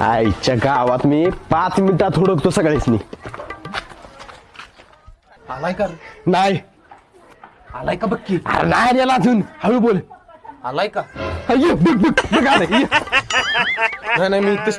आईच्या गावात मी पाच मिनिटात हुडकतो सगळ्यासनी. आलाय का रे? नाही. आलाय का बक्की? अरे नाही आला अजून. हळू बोल. आलाय का? ये, बघ बघ बघ आलं, ये. नाही नाही मी इथेच